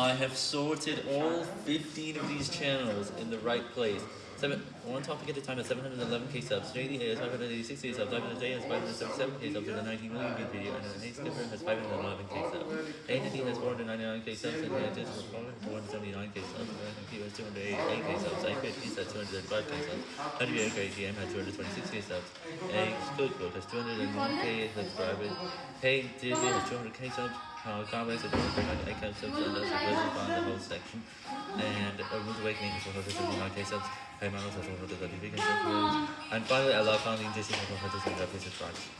I have sorted all 15 of these channels in the right place. Seven, one topic at a time at 711k subs, JD has 586k subs, Ivan J has 577k subs with a 19 million view video, and Hey Skipper has 511k subs. Hey has 499k subs, and Hey Digital 479k 708 kW, subs, keys has 235 kW, 38 kgm has 226 kW, and Google has 201k subscribers, Hey has 200 kW, Power Carways has 238 kW, and that's the find the whole section, and Urban Awakening has 200k subs, Manos has 135 kW, and finally, I love founding Disney has 135 kW.